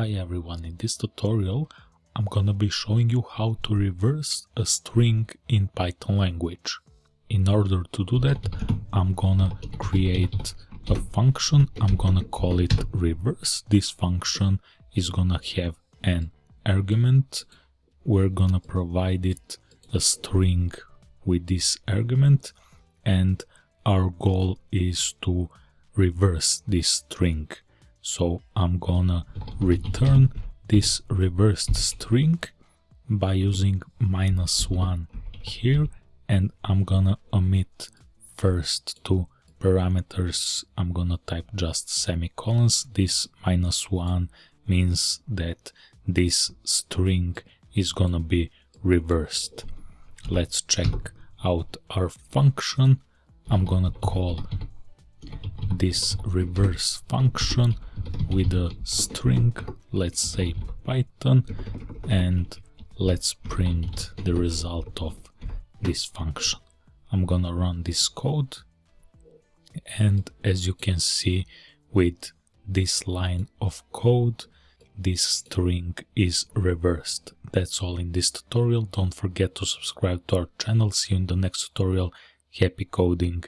Hi everyone, in this tutorial I'm gonna be showing you how to reverse a string in Python language. In order to do that, I'm gonna create a function, I'm gonna call it reverse. This function is gonna have an argument, we're gonna provide it a string with this argument and our goal is to reverse this string so I'm gonna return this reversed string by using minus one here and I'm gonna omit first two parameters. I'm gonna type just semicolons. This minus one means that this string is gonna be reversed. Let's check out our function. I'm gonna call this reverse function with a string, let's say Python, and let's print the result of this function. I'm gonna run this code and as you can see with this line of code this string is reversed. That's all in this tutorial. Don't forget to subscribe to our channel. See you in the next tutorial. Happy coding!